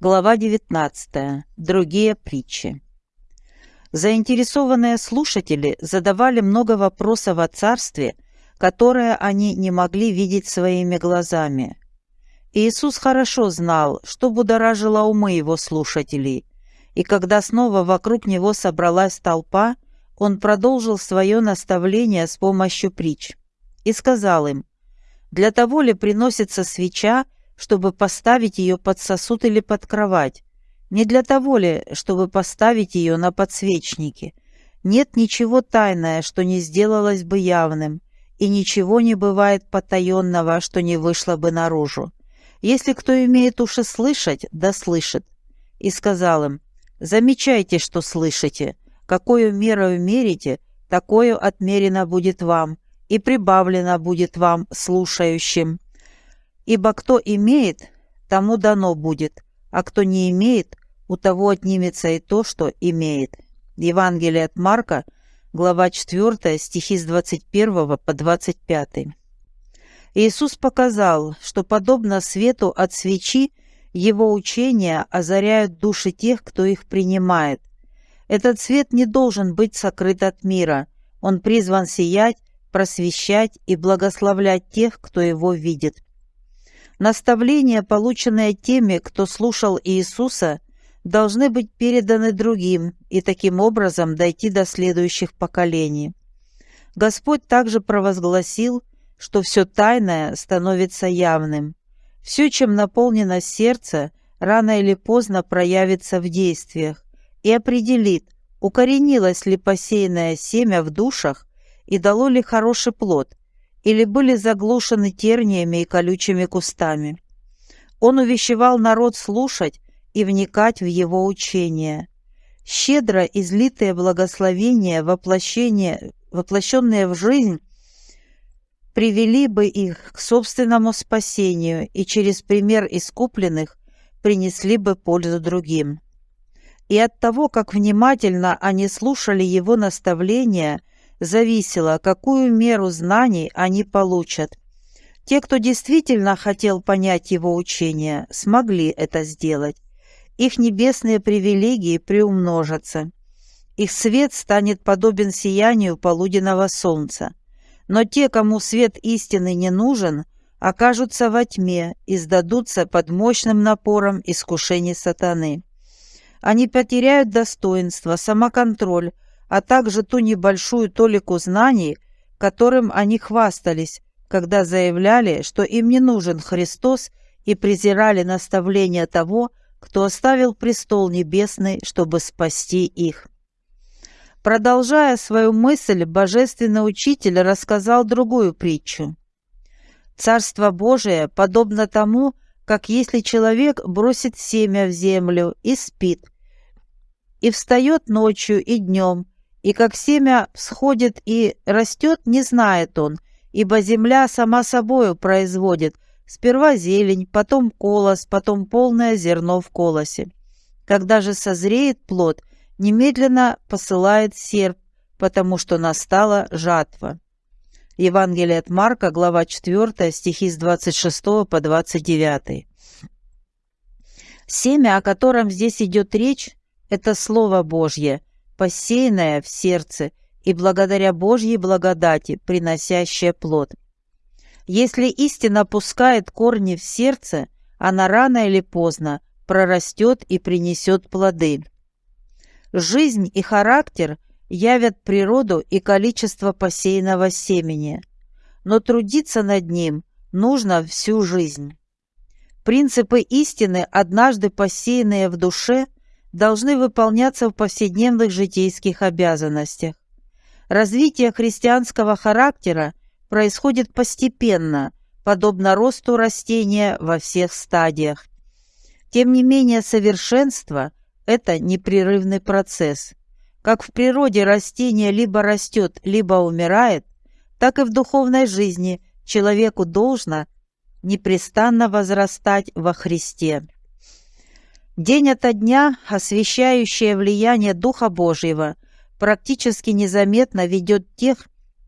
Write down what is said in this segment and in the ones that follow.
Глава 19. Другие притчи. Заинтересованные слушатели задавали много вопросов о царстве, которое они не могли видеть своими глазами. Иисус хорошо знал, что будоражило умы его слушателей, и когда снова вокруг него собралась толпа, он продолжил свое наставление с помощью притч и сказал им, «Для того ли приносится свеча, чтобы поставить ее под сосуд или под кровать? Не для того ли, чтобы поставить ее на подсвечнике? Нет ничего тайное, что не сделалось бы явным, и ничего не бывает потаенного, что не вышло бы наружу. Если кто имеет уши слышать, да слышит. И сказал им, замечайте, что слышите, какую мерою мерите, такую отмерено будет вам, и прибавлено будет вам, слушающим. Ибо кто имеет, тому дано будет, а кто не имеет, у того отнимется и то, что имеет. Евангелие от Марка, глава 4, стихи с 21 по 25. Иисус показал, что подобно свету от свечи, его учения озаряют души тех, кто их принимает. Этот свет не должен быть сокрыт от мира. Он призван сиять, просвещать и благословлять тех, кто его видит. Наставления, полученные теми, кто слушал Иисуса, должны быть переданы другим и таким образом дойти до следующих поколений. Господь также провозгласил, что все тайное становится явным. Все, чем наполнено сердце, рано или поздно проявится в действиях и определит, укоренилось ли посеянное семя в душах и дало ли хороший плод, или были заглушены терниями и колючими кустами. Он увещевал народ слушать и вникать в его учение. Щедро излитые благословения, воплощение, воплощенные в жизнь, привели бы их к собственному спасению и через пример искупленных принесли бы пользу другим. И от того, как внимательно они слушали его наставления – зависело, какую меру знаний они получат. Те, кто действительно хотел понять его учение, смогли это сделать. Их небесные привилегии приумножатся. Их свет станет подобен сиянию полуденного солнца. Но те, кому свет истины не нужен, окажутся во тьме и сдадутся под мощным напором искушений сатаны. Они потеряют достоинство, самоконтроль, а также ту небольшую толику знаний, которым они хвастались, когда заявляли, что им не нужен Христос и презирали наставления того, кто оставил престол небесный, чтобы спасти их. Продолжая свою мысль, божественный учитель рассказал другую притчу. «Царство Божие подобно тому, как если человек бросит семя в землю и спит, и встает ночью и днем, и как семя всходит и растет, не знает он, ибо земля сама собою производит сперва зелень, потом колос, потом полное зерно в колосе. Когда же созреет плод, немедленно посылает серп, потому что настала жатва. Евангелие от Марка, глава 4, стихи с 26 по 29. Семя, о котором здесь идет речь, это Слово Божье – посеянное в сердце и благодаря Божьей благодати, приносящее плод. Если истина пускает корни в сердце, она рано или поздно прорастет и принесет плоды. Жизнь и характер явят природу и количество посеянного семени, но трудиться над ним нужно всю жизнь. Принципы истины, однажды посеянные в душе – должны выполняться в повседневных житейских обязанностях. Развитие христианского характера происходит постепенно, подобно росту растения во всех стадиях. Тем не менее, совершенство – это непрерывный процесс. Как в природе растение либо растет, либо умирает, так и в духовной жизни человеку должно непрестанно возрастать во Христе. День ото дня освещающее влияние Духа Божьего практически незаметно ведет тех,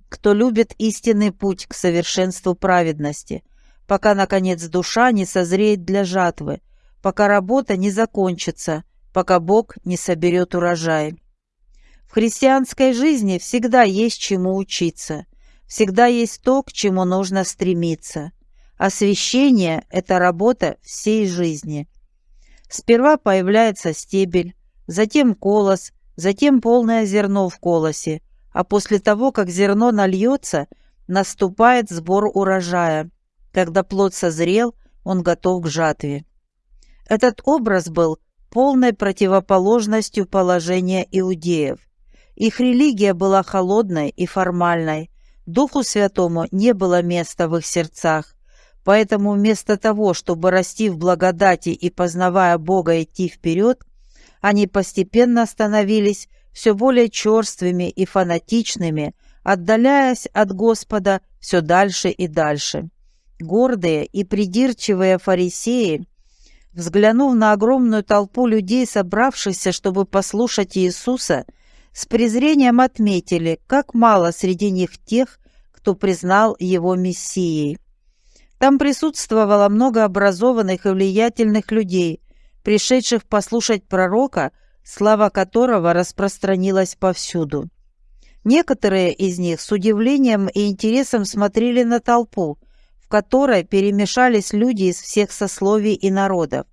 кто любит истинный путь к совершенству праведности, пока, наконец, душа не созреет для жатвы, пока работа не закончится, пока Бог не соберет урожай. В христианской жизни всегда есть чему учиться, всегда есть то, к чему нужно стремиться. Освящение – это работа всей жизни. Сперва появляется стебель, затем колос, затем полное зерно в колосе, а после того, как зерно нальется, наступает сбор урожая. Когда плод созрел, он готов к жатве. Этот образ был полной противоположностью положения иудеев. Их религия была холодной и формальной. Духу Святому не было места в их сердцах. Поэтому вместо того, чтобы расти в благодати и, познавая Бога, идти вперед, они постепенно становились все более черствыми и фанатичными, отдаляясь от Господа все дальше и дальше. Гордые и придирчивые фарисеи, взглянув на огромную толпу людей, собравшихся, чтобы послушать Иисуса, с презрением отметили, как мало среди них тех, кто признал его Мессией. Там присутствовало много образованных и влиятельных людей, пришедших послушать пророка, слава которого распространилась повсюду. Некоторые из них с удивлением и интересом смотрели на толпу, в которой перемешались люди из всех сословий и народов.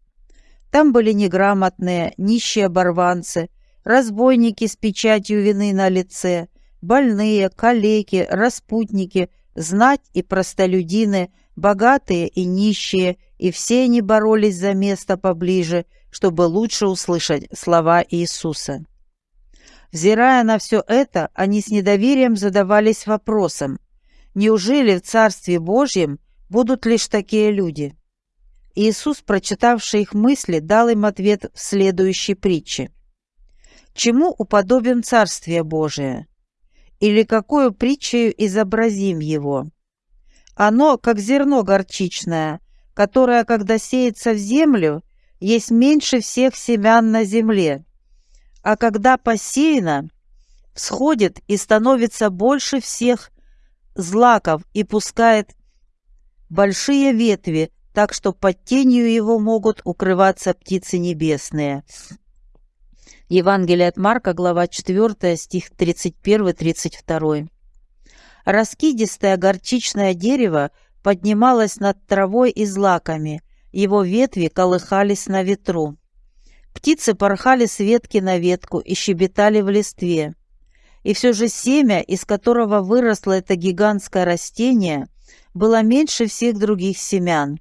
Там были неграмотные, нищие оборванцы, разбойники с печатью вины на лице, больные, калеки, распутники, знать и простолюдины, богатые и нищие, и все они боролись за место поближе, чтобы лучше услышать слова Иисуса. Взирая на все это, они с недоверием задавались вопросом, неужели в Царстве Божьем будут лишь такие люди? Иисус, прочитавший их мысли, дал им ответ в следующей притче. Чему уподобим Царствие Божие? Или какую притчею изобразим его? Оно, как зерно горчичное, которое, когда сеется в землю, есть меньше всех семян на земле, а когда посеяно, всходит и становится больше всех злаков и пускает большие ветви, так что под тенью его могут укрываться птицы небесные. Евангелие от Марка, глава 4, стих 31-32. Раскидистое горчичное дерево поднималось над травой и злаками, его ветви колыхались на ветру. Птицы порхали с ветки на ветку и щебетали в листве. И все же семя, из которого выросло это гигантское растение, было меньше всех других семян.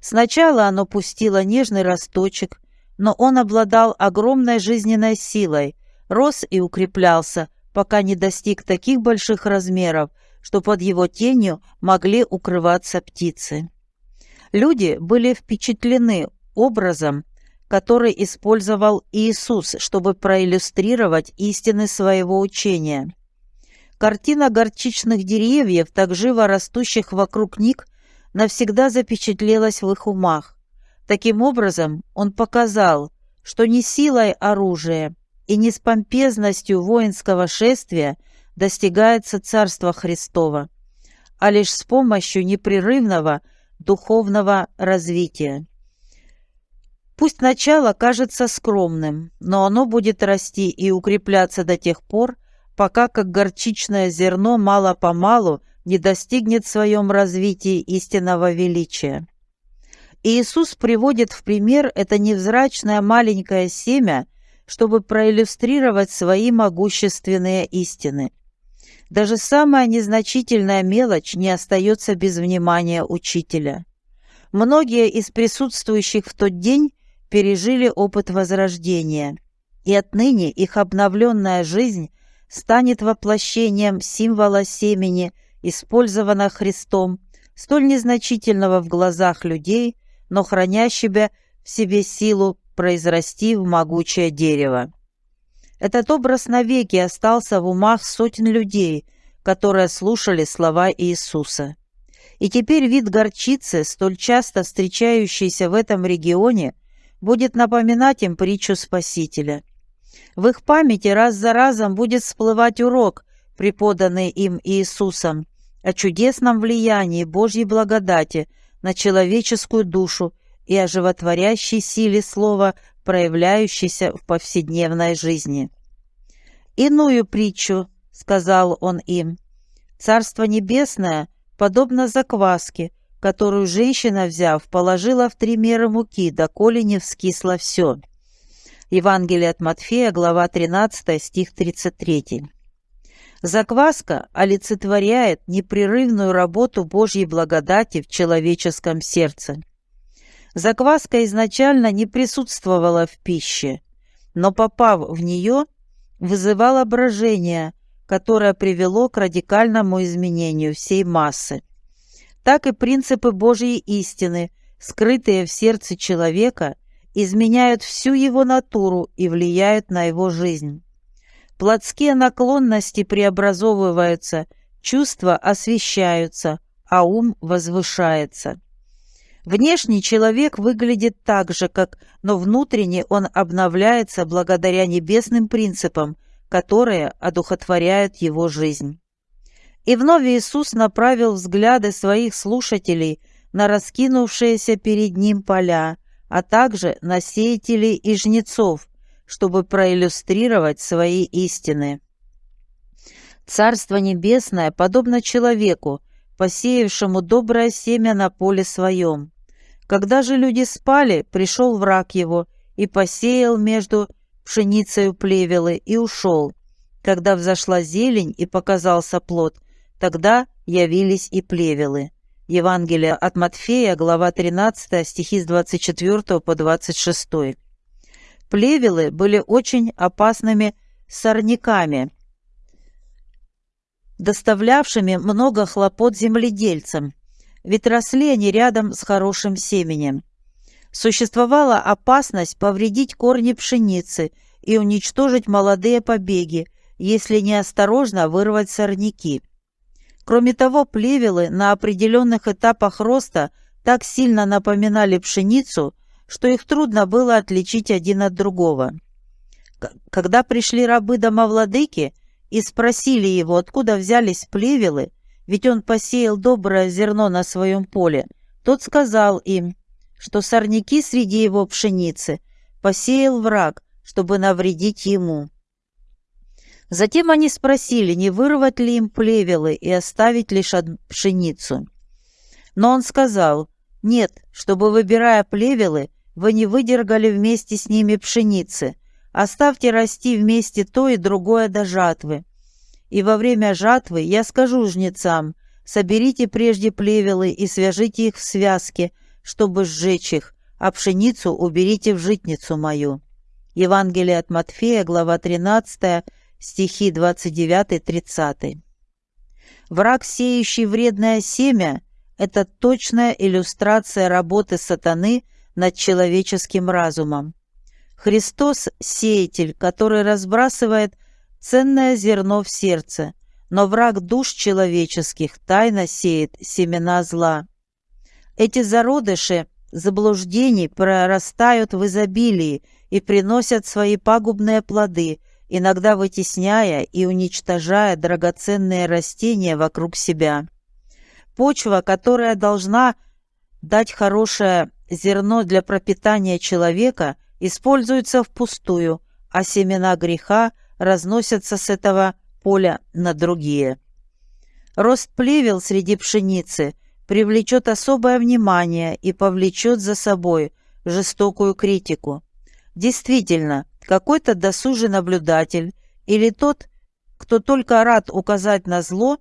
Сначала оно пустило нежный росточек, но он обладал огромной жизненной силой, рос и укреплялся, пока не достиг таких больших размеров, что под его тенью могли укрываться птицы. Люди были впечатлены образом, который использовал Иисус, чтобы проиллюстрировать истины своего учения. Картина горчичных деревьев, так живо растущих вокруг них, навсегда запечатлелась в их умах. Таким образом, он показал, что не силой оружия и не с помпезностью воинского шествия достигается Царство Христово, а лишь с помощью непрерывного духовного развития. Пусть начало кажется скромным, но оно будет расти и укрепляться до тех пор, пока как горчичное зерно мало-помалу не достигнет в своем развитии истинного величия. Иисус приводит в пример это невзрачное маленькое семя, чтобы проиллюстрировать свои могущественные истины. Даже самая незначительная мелочь не остается без внимания учителя. Многие из присутствующих в тот день пережили опыт возрождения, и отныне их обновленная жизнь станет воплощением символа семени, использованного Христом, столь незначительного в глазах людей – но хранящего в себе силу произрасти в могучее дерево. Этот образ навеки остался в умах сотен людей, которые слушали слова Иисуса. И теперь вид горчицы, столь часто встречающийся в этом регионе, будет напоминать им притчу Спасителя. В их памяти раз за разом будет всплывать урок, преподанный им Иисусом, о чудесном влиянии Божьей благодати на человеческую душу и о животворящей силе слова, проявляющейся в повседневной жизни. «Иную притчу», — сказал он им, — «Царство небесное подобно закваске, которую женщина, взяв, положила в три меры муки, доколе не вскисло все». Евангелие от Матфея, глава 13, стих 33. Закваска олицетворяет непрерывную работу Божьей благодати в человеческом сердце. Закваска изначально не присутствовала в пище, но, попав в нее, вызывала брожение, которое привело к радикальному изменению всей массы. Так и принципы Божьей истины, скрытые в сердце человека, изменяют всю его натуру и влияют на его жизнь. Плотские наклонности преобразовываются, чувства освещаются, а ум возвышается. Внешний человек выглядит так же, как, но внутренне он обновляется благодаря небесным принципам, которые одухотворяют его жизнь. И вновь Иисус направил взгляды своих слушателей на раскинувшиеся перед ним поля, а также на сеятелей и жнецов, чтобы проиллюстрировать свои истины. Царство Небесное подобно человеку, посеявшему доброе семя на поле своем. Когда же люди спали, пришел враг его и посеял между пшеницею плевелы и ушел. Когда взошла зелень и показался плод, тогда явились и плевелы. Евангелие от Матфея, глава 13, стихи с 24 по 26. Плевелы были очень опасными сорняками, доставлявшими много хлопот земледельцам, ведь росли они рядом с хорошим семенем. Существовала опасность повредить корни пшеницы и уничтожить молодые побеги, если неосторожно вырвать сорняки. Кроме того, плевелы на определенных этапах роста так сильно напоминали пшеницу, что их трудно было отличить один от другого. Когда пришли рабы домовладыки и спросили его, откуда взялись плевелы, ведь он посеял доброе зерно на своем поле, тот сказал им, что сорняки среди его пшеницы посеял враг, чтобы навредить ему. Затем они спросили, не вырвать ли им плевелы и оставить лишь пшеницу. Но он сказал, нет, чтобы, выбирая плевелы, вы не выдергали вместе с ними пшеницы. Оставьте расти вместе то и другое до жатвы. И во время жатвы я скажу жнецам, соберите прежде плевелы и свяжите их в связке, чтобы сжечь их, а пшеницу уберите в житницу мою». Евангелие от Матфея, глава 13, стихи 29-30. Враг, сеющий вредное семя, это точная иллюстрация работы сатаны – над человеческим разумом. Христос – сеятель, который разбрасывает ценное зерно в сердце, но враг душ человеческих тайно сеет семена зла. Эти зародыши заблуждений прорастают в изобилии и приносят свои пагубные плоды, иногда вытесняя и уничтожая драгоценные растения вокруг себя. Почва, которая должна дать хорошее зерно для пропитания человека используется впустую, а семена греха разносятся с этого поля на другие. Рост плевел среди пшеницы привлечет особое внимание и повлечет за собой жестокую критику. Действительно, какой-то досужий наблюдатель или тот, кто только рад указать на зло,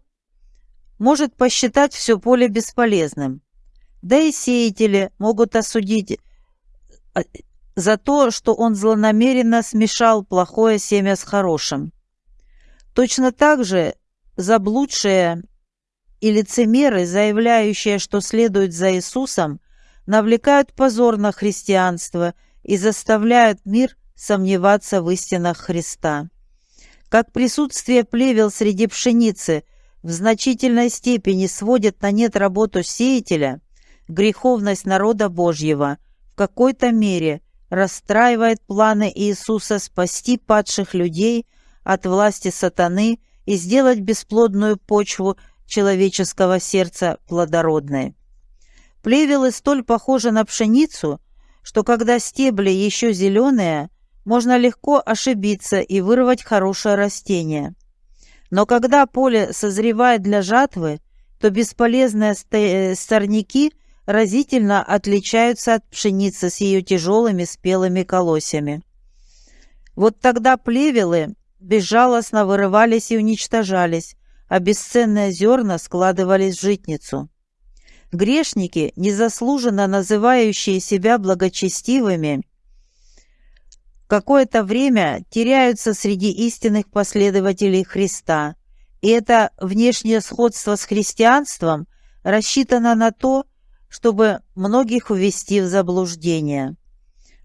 может посчитать все поле бесполезным. Да и сеятели могут осудить а, за то, что он злонамеренно смешал плохое семя с хорошим. Точно так же заблудшие и лицемеры, заявляющие, что следуют за Иисусом, навлекают позор на христианство и заставляют мир сомневаться в истинах Христа. Как присутствие плевел среди пшеницы в значительной степени сводит на нет работу сеятеля – греховность народа Божьего в какой-то мере расстраивает планы Иисуса спасти падших людей от власти сатаны и сделать бесплодную почву человеческого сердца плодородной. Плевелы столь похожи на пшеницу, что когда стебли еще зеленые, можно легко ошибиться и вырвать хорошее растение. Но когда поле созревает для жатвы, то бесполезные э, сорняки разительно отличаются от пшеницы с ее тяжелыми спелыми колосьями. Вот тогда плевелы безжалостно вырывались и уничтожались, а бесценные зерна складывались в житницу. Грешники, незаслуженно называющие себя благочестивыми, какое-то время теряются среди истинных последователей Христа, и это внешнее сходство с христианством рассчитано на то, чтобы многих увести в заблуждение.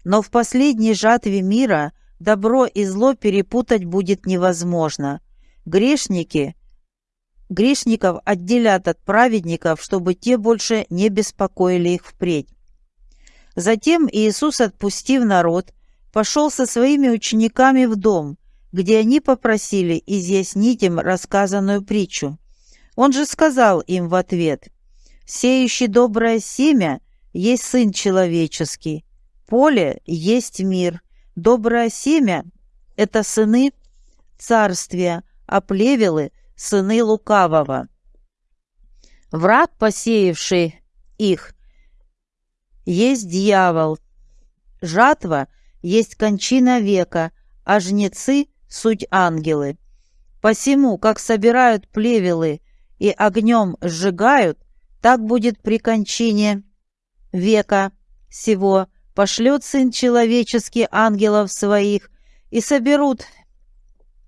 Но в последней жатве мира добро и зло перепутать будет невозможно. Грешники грешников отделят от праведников, чтобы те больше не беспокоили их впредь. Затем Иисус, отпустив народ, пошел со своими учениками в дом, где они попросили изъяснить им рассказанную притчу. Он же сказал им в ответ, «Сеющий доброе семя есть Сын Человеческий, поле есть мир, доброе семя — это сыны царствия, а плевелы — сыны лукавого. Враг, посеявший их, есть дьявол. Жатва — есть кончина века, а жнецы — суть ангелы. Посему, как собирают плевелы и огнем сжигают, так будет при кончине века сего, пошлет Сын Человеческий ангелов своих, и соберут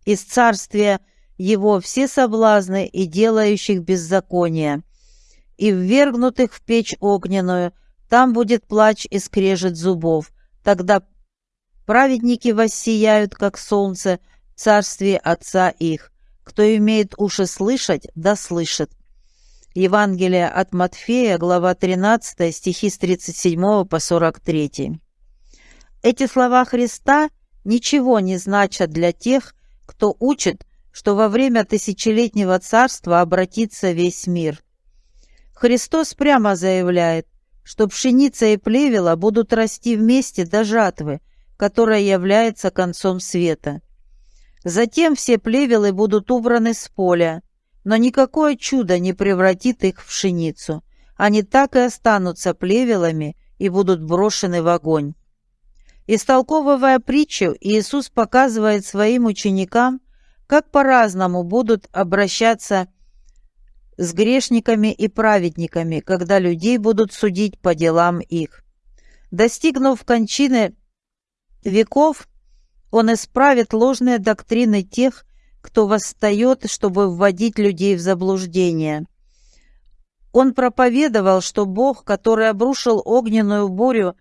из царствия его все соблазны и делающих беззаконие, и ввергнутых в печь огненную, там будет плач и скрежет зубов, тогда Праведники воссияют, как солнце, в царстве Отца их. Кто имеет уши слышать, да слышит. Евангелие от Матфея, глава 13, стихи с 37 по 43. Эти слова Христа ничего не значат для тех, кто учит, что во время тысячелетнего царства обратится весь мир. Христос прямо заявляет, что пшеница и плевела будут расти вместе до жатвы, которая является концом света. Затем все плевелы будут убраны с поля, но никакое чудо не превратит их в пшеницу. Они так и останутся плевелами и будут брошены в огонь. Истолковывая притчу, Иисус показывает своим ученикам, как по-разному будут обращаться с грешниками и праведниками, когда людей будут судить по делам их. Достигнув кончины веков он исправит ложные доктрины тех, кто восстает, чтобы вводить людей в заблуждение. Он проповедовал, что Бог, который обрушил огненную бурю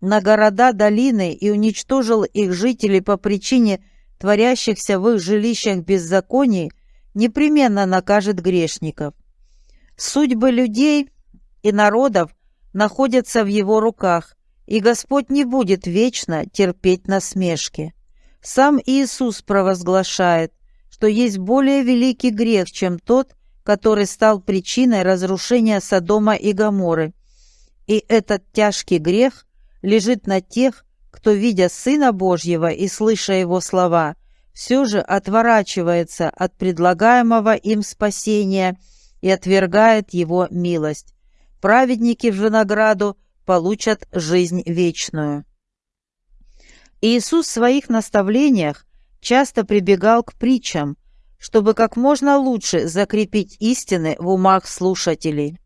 на города долины и уничтожил их жителей по причине творящихся в их жилищах беззаконий, непременно накажет грешников. Судьбы людей и народов находятся в его руках, и Господь не будет вечно терпеть насмешки. Сам Иисус провозглашает, что есть более великий грех, чем тот, который стал причиной разрушения Содома и Гоморры. И этот тяжкий грех лежит на тех, кто, видя Сына Божьего и слыша Его слова, все же отворачивается от предлагаемого им спасения и отвергает Его милость. Праведники в же награду получат жизнь вечную. Иисус в своих наставлениях часто прибегал к притчам, чтобы как можно лучше закрепить истины в умах слушателей.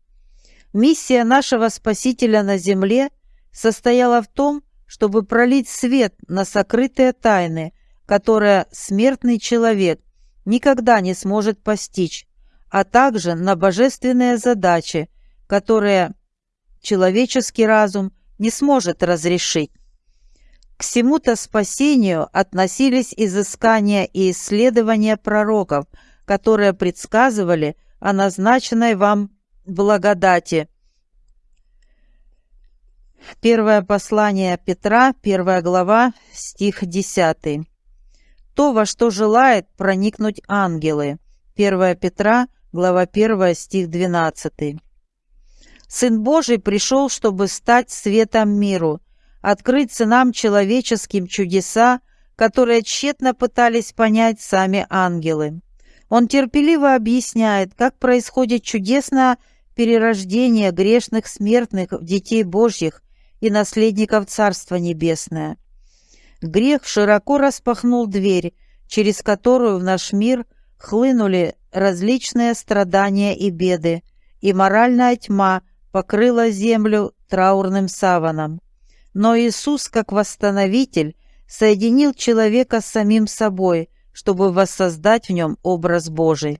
Миссия нашего Спасителя на земле состояла в том, чтобы пролить свет на сокрытые тайны, которые смертный человек никогда не сможет постичь, а также на божественные задачи, которые человеческий разум не сможет разрешить. К всему-то спасению относились изыскания и исследования пророков, которые предсказывали о назначенной вам благодати. Первое послание Петра, первая глава, стих 10. То, во что желает проникнуть ангелы. 1 Петра, глава 1, стих 12. Сын Божий пришел, чтобы стать светом миру, открыть сынам человеческим чудеса, которые тщетно пытались понять сами ангелы. Он терпеливо объясняет, как происходит чудесное перерождение грешных смертных в детей Божьих и наследников Царства Небесное. Грех широко распахнул дверь, через которую в наш мир хлынули различные страдания и беды, и моральная тьма покрыла землю траурным саваном. Но Иисус, как восстановитель, соединил человека с самим собой, чтобы воссоздать в нем образ Божий.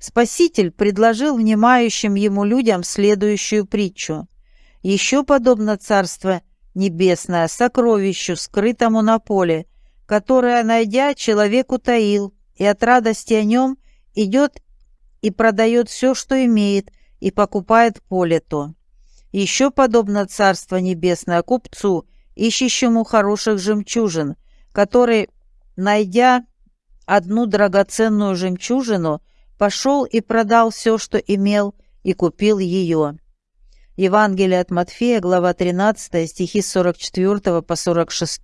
Спаситель предложил внимающим ему людям следующую притчу. «Еще подобно Царство Небесное сокровищу, скрытому на поле, которое, найдя, человек утаил, и от радости о нем идет и продает все, что имеет, и покупает поле то. Еще подобно Царство Небесное купцу, ищущему хороших жемчужин, который, найдя одну драгоценную жемчужину, пошел и продал все, что имел, и купил ее. Евангелие от Матфея, глава 13, стихи 44 по 46.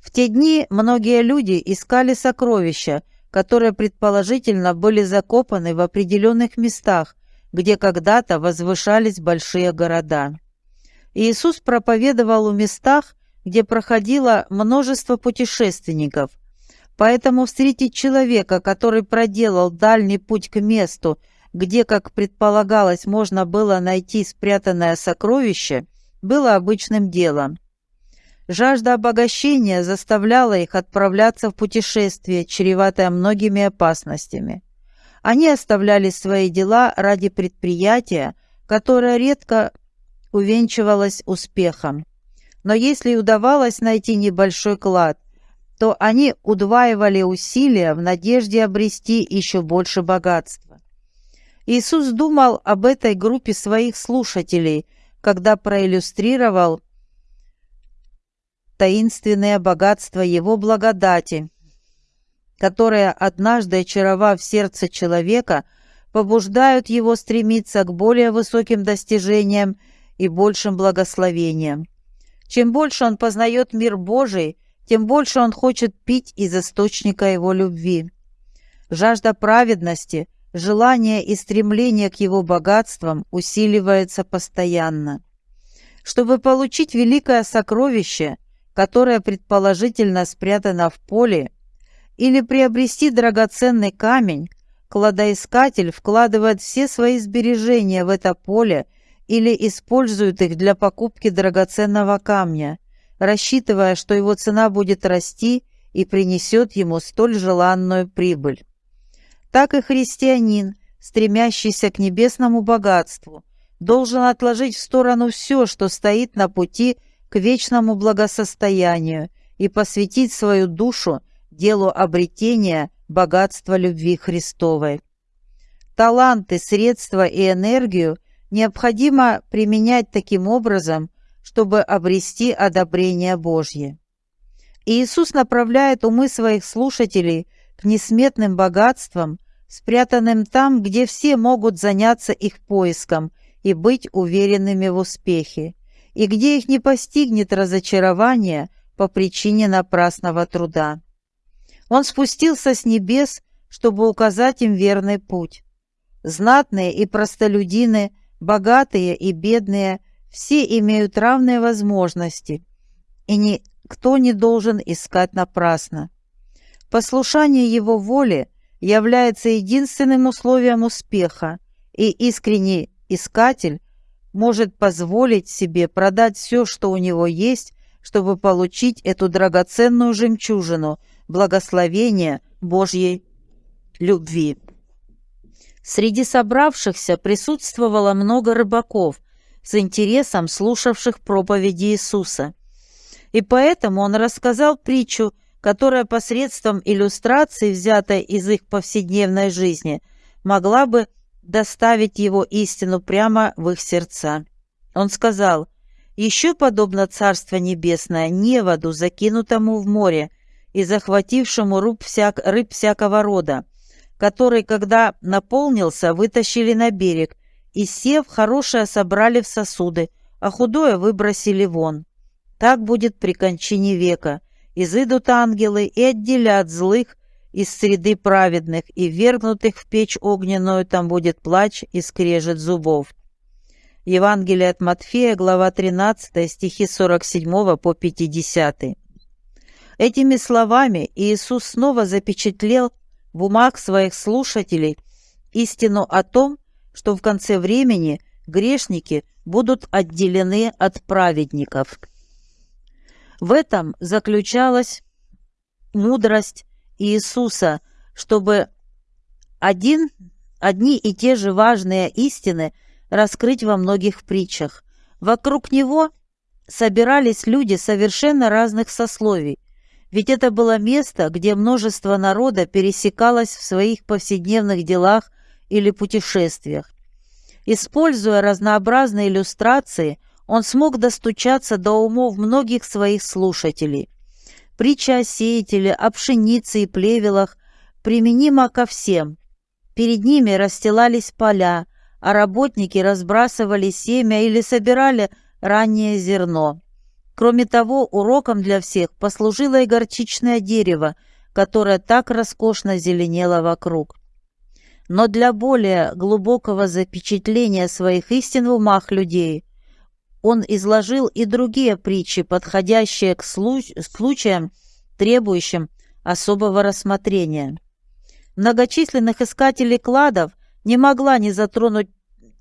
В те дни многие люди искали сокровища, которые предположительно были закопаны в определенных местах, где когда-то возвышались большие города. Иисус проповедовал в местах, где проходило множество путешественников – Поэтому встретить человека, который проделал дальний путь к месту, где, как предполагалось, можно было найти спрятанное сокровище, было обычным делом. Жажда обогащения заставляла их отправляться в путешествие, чреватое многими опасностями. Они оставляли свои дела ради предприятия, которое редко увенчивалось успехом. Но если удавалось найти небольшой клад, то они удваивали усилия в надежде обрести еще больше богатства. Иисус думал об этой группе своих слушателей, когда проиллюстрировал таинственное богатство Его благодати, которое, однажды очаровав сердце человека, побуждают его стремиться к более высоким достижениям и большим благословениям. Чем больше он познает мир Божий, тем больше он хочет пить из источника его любви. Жажда праведности, желание и стремление к его богатствам усиливается постоянно. Чтобы получить великое сокровище, которое предположительно спрятано в поле, или приобрести драгоценный камень, кладоискатель вкладывает все свои сбережения в это поле или использует их для покупки драгоценного камня – рассчитывая, что его цена будет расти и принесет ему столь желанную прибыль. Так и христианин, стремящийся к небесному богатству, должен отложить в сторону все, что стоит на пути к вечному благосостоянию и посвятить свою душу делу обретения богатства любви Христовой. Таланты, средства и энергию необходимо применять таким образом, чтобы обрести одобрение Божье. И Иисус направляет умы своих слушателей к несметным богатствам, спрятанным там, где все могут заняться их поиском и быть уверенными в успехе, и где их не постигнет разочарование по причине напрасного труда. Он спустился с небес, чтобы указать им верный путь. Знатные и простолюдины, богатые и бедные все имеют равные возможности, и никто не должен искать напрасно. Послушание его воле является единственным условием успеха, и искренний искатель может позволить себе продать все, что у него есть, чтобы получить эту драгоценную жемчужину благословения Божьей любви. Среди собравшихся присутствовало много рыбаков, с интересом слушавших проповеди Иисуса. И поэтому он рассказал притчу, которая посредством иллюстрации, взятой из их повседневной жизни, могла бы доставить его истину прямо в их сердца. Он сказал, «Еще подобно Царство Небесное неводу, закинутому в море и захватившему рыб, всяк, рыб всякого рода, который, когда наполнился, вытащили на берег и сев, хорошее собрали в сосуды, а худое выбросили вон. Так будет при кончине века. Изыдут ангелы и отделят злых из среды праведных, и вергнутых в печь огненную там будет плач и скрежет зубов. Евангелие от Матфея, глава 13, стихи 47 по 50. Этими словами Иисус снова запечатлел в умах своих слушателей истину о том, что в конце времени грешники будут отделены от праведников. В этом заключалась мудрость Иисуса, чтобы один, одни и те же важные истины раскрыть во многих притчах. Вокруг него собирались люди совершенно разных сословий, ведь это было место, где множество народа пересекалось в своих повседневных делах или путешествиях. Используя разнообразные иллюстрации, он смог достучаться до умов многих своих слушателей. Притча о сеятеле, о пшенице и плевелах применима ко всем. Перед ними расстилались поля, а работники разбрасывали семя или собирали раннее зерно. Кроме того, уроком для всех послужило и горчичное дерево, которое так роскошно зеленело вокруг. Но для более глубокого запечатления своих истин в умах людей он изложил и другие притчи, подходящие к случаям, требующим особого рассмотрения. Многочисленных искателей кладов не могла не затронуть,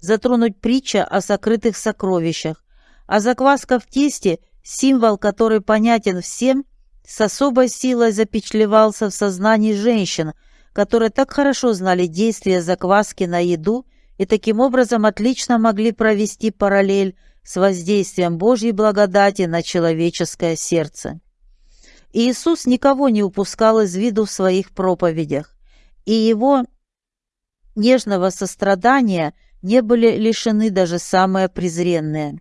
затронуть притча о сокрытых сокровищах, а закваска в тесте – Символ, который понятен всем, с особой силой запечатлевался в сознании женщин, которые так хорошо знали действия закваски на еду и таким образом отлично могли провести параллель с воздействием Божьей благодати на человеческое сердце. Иисус никого не упускал из виду в своих проповедях, и его нежного сострадания не были лишены даже самые презренные.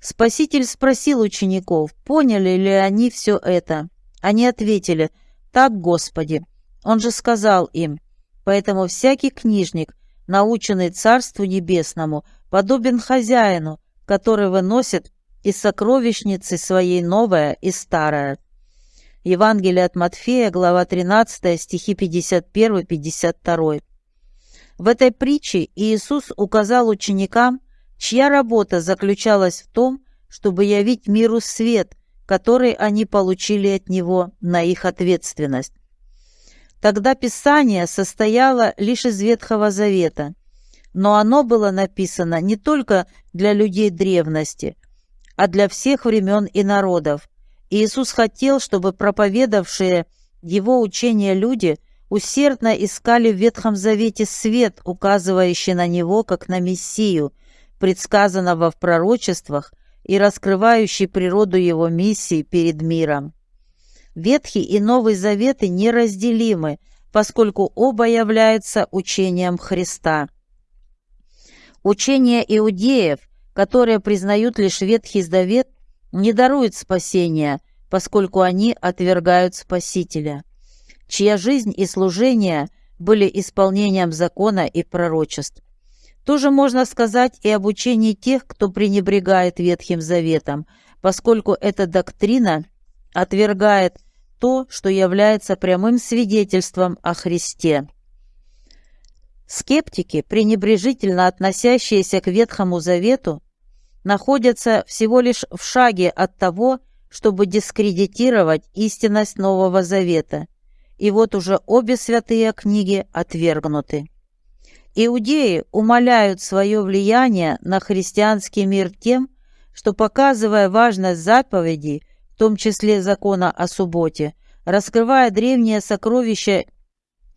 Спаситель спросил учеников, поняли ли они все это. Они ответили, «Так, Господи». Он же сказал им, «Поэтому всякий книжник, наученный Царству Небесному, подобен хозяину, который выносит из сокровищницы своей новое и старое». Евангелие от Матфея, глава 13, стихи 51-52. В этой притче Иисус указал ученикам, чья работа заключалась в том, чтобы явить миру свет, который они получили от него на их ответственность. Тогда Писание состояло лишь из Ветхого Завета, но оно было написано не только для людей древности, а для всех времен и народов. Иисус хотел, чтобы проповедавшие его учение люди усердно искали в Ветхом Завете свет, указывающий на него как на Мессию, предсказанного в пророчествах и раскрывающий природу его миссии перед миром. Ветхий и Новый Заветы неразделимы, поскольку оба являются учением Христа. Учение иудеев, которые признают лишь Ветхий Завет, не дарует спасения, поскольку они отвергают Спасителя, чья жизнь и служение были исполнением закона и пророчеств. Тоже можно сказать и об учении тех, кто пренебрегает Ветхим Заветом, поскольку эта доктрина отвергает то, что является прямым свидетельством о Христе. Скептики, пренебрежительно относящиеся к Ветхому Завету, находятся всего лишь в шаге от того, чтобы дискредитировать истинность Нового Завета. И вот уже обе святые книги отвергнуты. Иудеи умаляют свое влияние на христианский мир тем, что, показывая важность заповедей, в том числе закона о субботе, раскрывая древние сокровища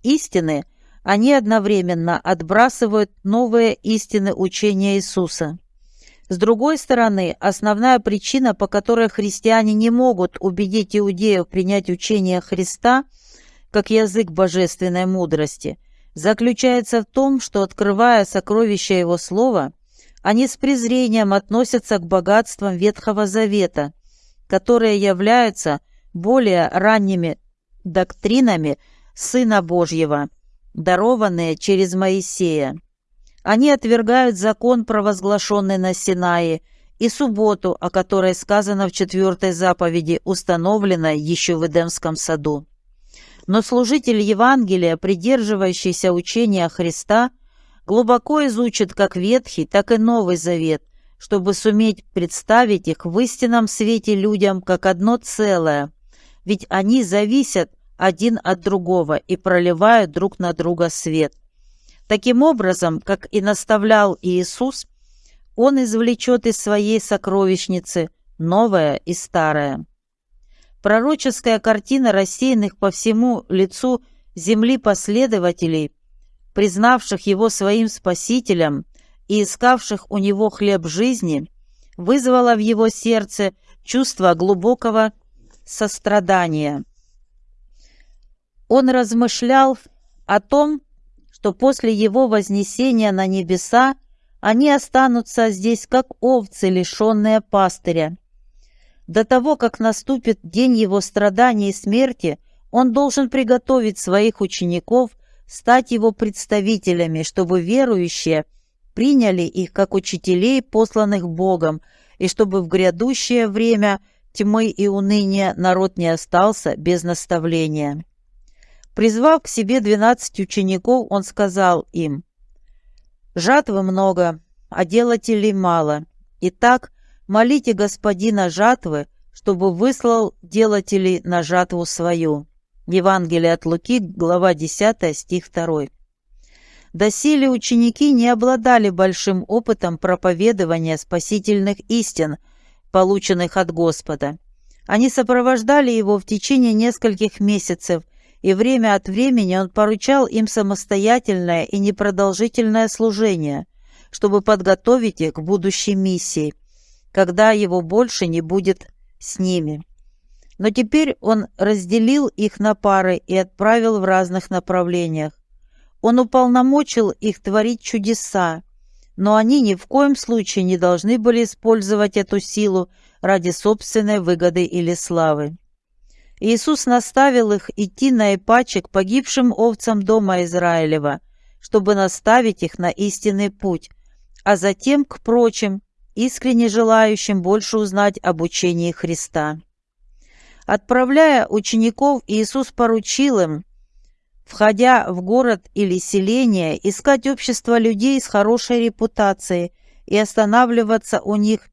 истины, они одновременно отбрасывают новые истины учения Иисуса. С другой стороны, основная причина, по которой христиане не могут убедить иудеев принять учение Христа как язык божественной мудрости – заключается в том, что, открывая сокровища Его Слова, они с презрением относятся к богатствам Ветхого Завета, которые являются более ранними доктринами Сына Божьего, дарованные через Моисея. Они отвергают закон, провозглашенный на Синае, и субботу, о которой сказано в четвертой заповеди, установленной еще в Эдемском саду. Но служитель Евангелия, придерживающийся учения Христа, глубоко изучит как Ветхий, так и Новый Завет, чтобы суметь представить их в истинном свете людям как одно целое, ведь они зависят один от другого и проливают друг на друга свет. Таким образом, как и наставлял Иисус, Он извлечет из своей сокровищницы новое и старое. Пророческая картина рассеянных по всему лицу земли последователей, признавших его своим спасителем и искавших у него хлеб жизни, вызвала в его сердце чувство глубокого сострадания. Он размышлял о том, что после его вознесения на небеса они останутся здесь как овцы, лишенные пастыря, до того, как наступит день его страданий и смерти, он должен приготовить своих учеников стать его представителями, чтобы верующие приняли их как учителей, посланных Богом, и чтобы в грядущее время тьмы и уныния народ не остался без наставления. Призвав к себе двенадцать учеников, он сказал им, «Жатвы много, а делателей мало. Итак, Молите господина жатвы, чтобы выслал делателей на жатву свою». Евангелие от Луки, глава 10, стих 2. Доселе ученики не обладали большим опытом проповедования спасительных истин, полученных от Господа. Они сопровождали его в течение нескольких месяцев, и время от времени он поручал им самостоятельное и непродолжительное служение, чтобы подготовить их к будущей миссии – когда его больше не будет с ними. Но теперь он разделил их на пары и отправил в разных направлениях. Он уполномочил их творить чудеса, но они ни в коем случае не должны были использовать эту силу ради собственной выгоды или славы. Иисус наставил их идти на Ипаче к погибшим овцам дома Израилева, чтобы наставить их на истинный путь, а затем к прочим, искренне желающим больше узнать об учении Христа. Отправляя учеников, Иисус поручил им, входя в город или селение, искать общество людей с хорошей репутацией и останавливаться у них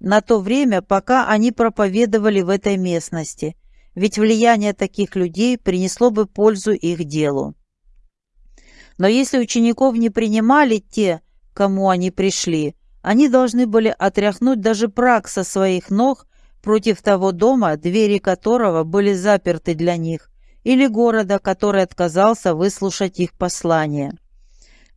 на то время, пока они проповедовали в этой местности, ведь влияние таких людей принесло бы пользу их делу. Но если учеников не принимали те, кому они пришли, они должны были отряхнуть даже прах со своих ног против того дома, двери которого были заперты для них, или города, который отказался выслушать их послание.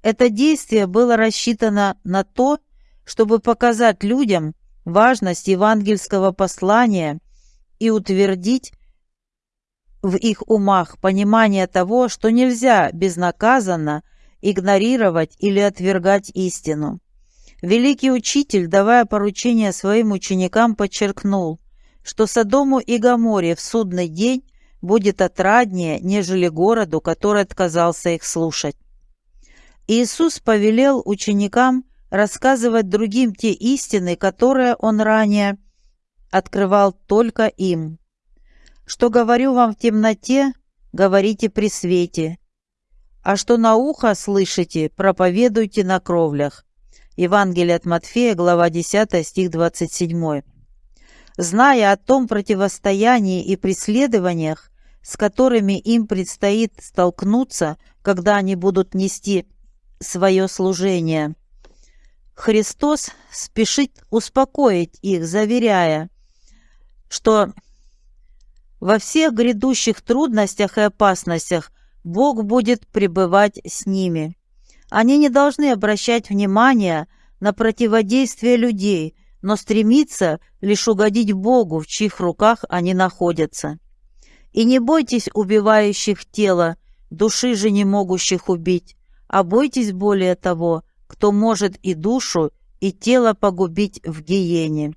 Это действие было рассчитано на то, чтобы показать людям важность евангельского послания и утвердить в их умах понимание того, что нельзя безнаказанно игнорировать или отвергать истину. Великий учитель, давая поручение своим ученикам, подчеркнул, что Содому и Гаморе в судный день будет отраднее, нежели городу, который отказался их слушать. Иисус повелел ученикам рассказывать другим те истины, которые Он ранее открывал только им. «Что говорю вам в темноте, говорите при свете, а что на ухо слышите, проповедуйте на кровлях». Евангелие от Матфея, глава 10, стих 27. Зная о том противостоянии и преследованиях, с которыми им предстоит столкнуться, когда они будут нести свое служение, Христос спешит успокоить их, заверяя, что во всех грядущих трудностях и опасностях Бог будет пребывать с ними. Они не должны обращать внимания на противодействие людей, но стремиться лишь угодить Богу, в чьих руках они находятся. И не бойтесь убивающих тело, души же не могущих убить, а бойтесь более того, кто может и душу, и тело погубить в гиене.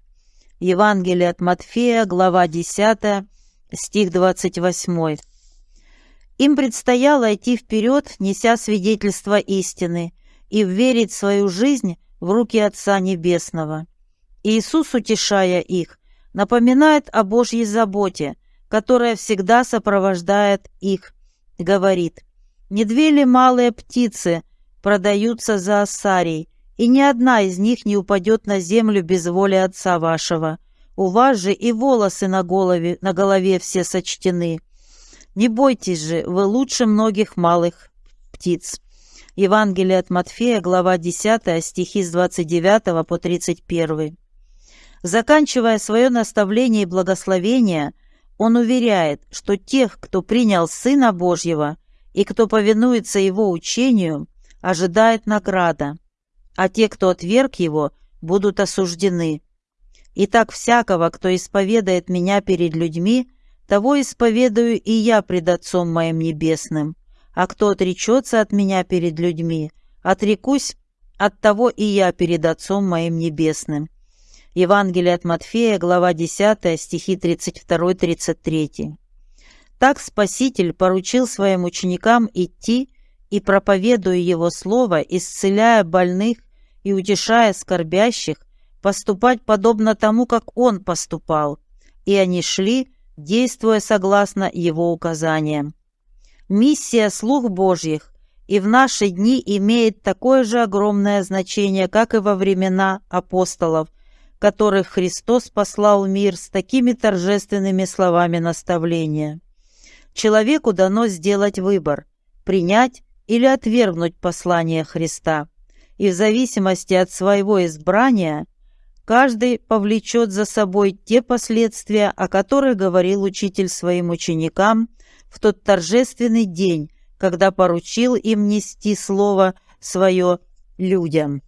Евангелие от Матфея, глава 10, стих 28. Им предстояло идти вперед, неся свидетельство истины, и вверить свою жизнь в руки Отца Небесного. Иисус, утешая их, напоминает о Божьей заботе, которая всегда сопровождает их, говорит, «Не две ли малые птицы продаются за осарий, и ни одна из них не упадет на землю без воли Отца вашего. У вас же и волосы на голове, на голове все сочтены. Не бойтесь же, вы лучше многих малых птиц». Евангелие от Матфея, глава 10, стихи с 29 по 31. Заканчивая свое наставление и благословение, он уверяет, что тех, кто принял Сына Божьего и кто повинуется Его учению, ожидает награда а те, кто отверг его, будут осуждены. Итак, всякого, кто исповедает меня перед людьми, того исповедую и я пред Отцом моим Небесным. А кто отречется от меня перед людьми, отрекусь от того и я перед Отцом моим Небесным». Евангелие от Матфея, глава 10, стихи 32-33. Так Спаситель поручил своим ученикам идти и, проповедуя Его Слово, исцеляя больных и утешая скорбящих, поступать подобно тому, как Он поступал, и они шли, действуя согласно Его указаниям. Миссия слуг Божьих и в наши дни имеет такое же огромное значение, как и во времена апостолов, которых Христос послал в мир с такими торжественными словами наставления. Человеку дано сделать выбор – принять или отвергнуть послание Христа и в зависимости от своего избрания каждый повлечет за собой те последствия, о которых говорил учитель своим ученикам в тот торжественный день, когда поручил им нести слово свое людям.